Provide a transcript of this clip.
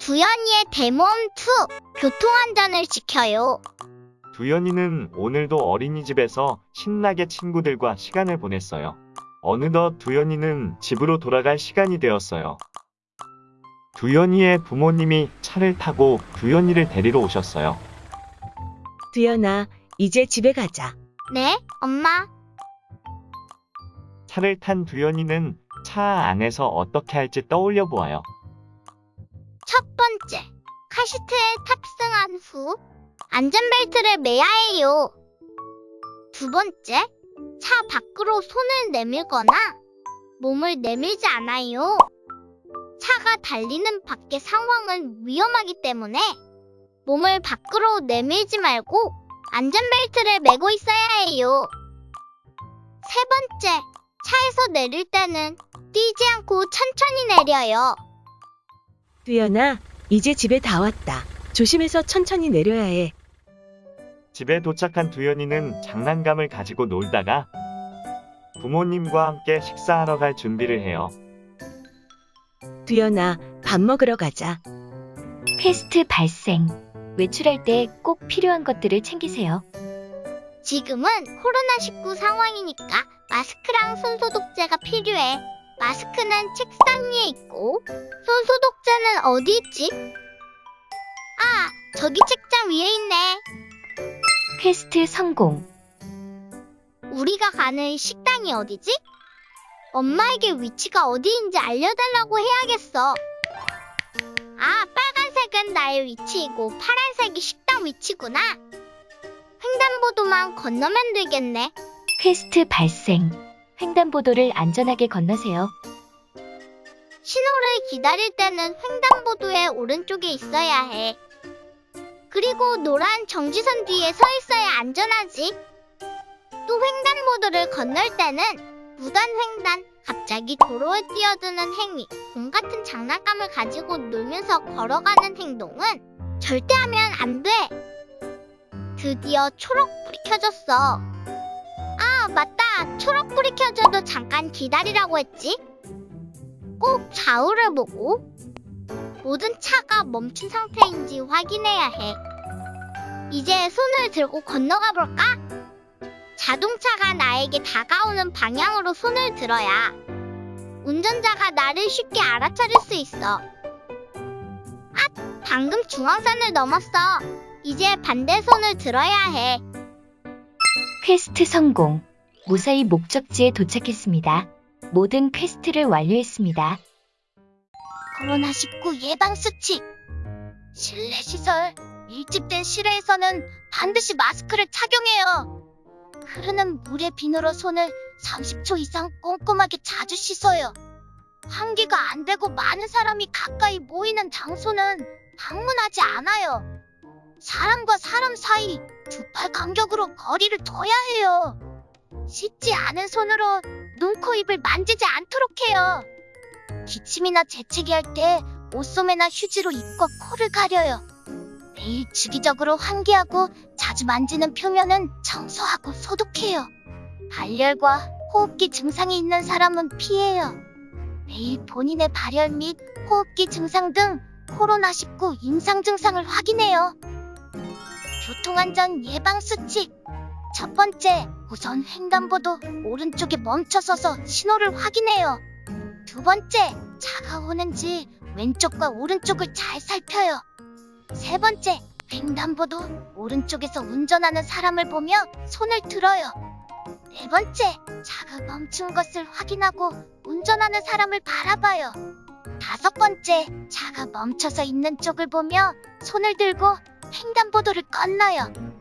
두현이의 대모험 2 교통안전을 지켜요. 두현이는 오늘도 어린이집에서 신나게 친구들과 시간을 보냈어요. 어느덧 두현이는 집으로 돌아갈 시간이 되었어요. 두현이의 부모님이 차를 타고 두현이를 데리러 오셨어요. 두연아, 이제 집에 가자. 네, 엄마. 차를 탄 두현이는 차 안에서 어떻게 할지 떠올려 보아요. 카시트에 탑승한 후 안전벨트를 매야 해요. 두 번째, 차 밖으로 손을 내밀거나 몸을 내밀지 않아요. 차가 달리는 밖의 상황은 위험하기 때문에 몸을 밖으로 내밀지 말고 안전벨트를 매고 있어야 해요. 세 번째, 차에서 내릴 때는 뛰지 않고 천천히 내려요. 두연아, 이제 집에 다 왔다. 조심해서 천천히 내려야 해. 집에 도착한 두현이는 장난감을 가지고 놀다가 부모님과 함께 식사하러 갈 준비를 해요. 두연아, 밥 먹으러 가자. 퀘스트 발생. 외출할 때 꼭 필요한 것들을 챙기세요. 지금은 코로나19 상황이니까 마스크랑 손소독제가 필요해. 마스크는 책상 위에 있고, 손 소독제는 어디 있지? 아, 저기 책장 위에 있네. 퀘스트 성공. 우리가 가는 식당이 어디지? 엄마에게 위치가 어디인지 알려달라고 해야겠어. 아, 빨간색은 나의 위치이고 파란색이 식당 위치구나. 횡단보도만 건너면 되겠네. 퀘스트 발생. 횡단보도를 안전하게 건너세요. 신호를 기다릴 때는 횡단보도의 오른쪽에 있어야 해. 그리고 노란 정지선 뒤에 서 있어야 안전하지. 또 횡단보도를 건널 때는 무단 횡단, 갑자기 도로에 뛰어드는 행위, 공 같은 장난감을 가지고 놀면서 걸어가는 행동은 절대 하면 안 돼. 드디어 초록불이 켜졌어. 아, 맞다. 초록불이 켜져도 잠깐 기다리라고 했지. 꼭 좌우를 보고 모든 차가 멈춘 상태인지 확인해야 해. 이제 손을 들고 건너가 볼까? 자동차가 나에게 다가오는 방향으로 손을 들어야 운전자가 나를 쉽게 알아차릴 수 있어. 아, 방금 중앙선을 넘었어. 이제 반대 손을 들어야 해. 퀘스트 성공. 무사히 목적지에 도착했습니다. 모든 퀘스트를 완료했습니다. 코로나19 예방 수칙. 실내 시설, 밀집된 실외에서는 반드시 마스크를 착용해요. 흐르는 물에 비누로 손을 30초 이상 꼼꼼하게 자주 씻어요. 환기가 안 되고 많은 사람이 가까이 모이는 장소는 방문하지 않아요. 사람과 사람 사이 두 팔 간격으로 거리를 둬야 해요. 씻지 않은 손으로 눈, 코, 입을 만지지 않도록 해요. 기침이나 재채기 할 때 옷소매나 휴지로 입과 코를 가려요. 매일 주기적으로 환기하고 자주 만지는 표면은 청소하고 소독해요. 발열과 호흡기 증상이 있는 사람은 피해요. 매일 본인의 발열 및 호흡기 증상 등 코로나19 임상 증상을 확인해요. 교통안전 예방 수칙. 첫 번째, 우선 횡단보도 오른쪽에 멈춰서서 신호를 확인해요. 두 번째, 차가 오는지 왼쪽과 오른쪽을 잘 살펴요. 세 번째, 횡단보도 오른쪽에서 운전하는 사람을 보며 손을 들어요. 네 번째, 차가 멈춘 것을 확인하고 운전하는 사람을 바라봐요. 다섯 번째, 차가 멈춰서 있는 쪽을 보며 손을 들고 횡단보도를 건너요.